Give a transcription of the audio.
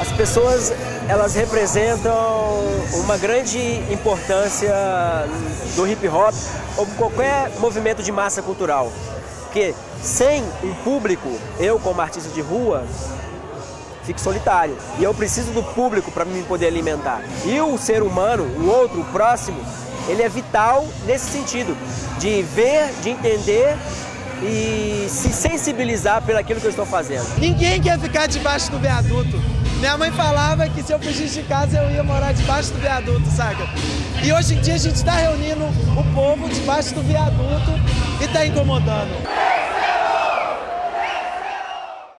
As pessoas, elas representam uma grande importância do hip hop ou qualquer movimento de massa cultural. Porque sem um público, eu como artista de rua, fico solitário. E eu preciso do público para me poder alimentar. E o ser humano, o outro, o próximo, ele é vital nesse sentido, de ver, de entender e se sensibilizar pelo que eu estou fazendo. Ninguém quer ficar debaixo do viaduto. Minha mãe falava que se eu fugisse de casa eu ia morar debaixo do viaduto, saca? E hoje em dia a gente está reunindo o povo debaixo do viaduto e está incomodando.